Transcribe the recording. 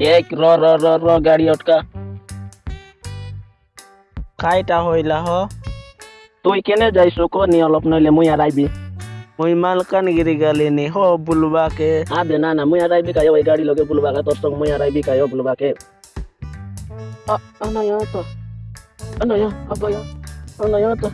এক র র র র গাড়ি অটকা খাইটা হইলা হ। তুই কেনে যাইছো? ক নি অলপ নইলে মুই আর আইবি। মুই মালকানগিরি গালিনি হ বুলবাকে। আবে না না মুই আর আইবি কায় ওই গাড়ি লগে বুলবাকে তোর সঙ্গে মুই আর আইবি কায় বুলবাকে। আ আনায়া তো আনায়া আবায়া আনায়া তো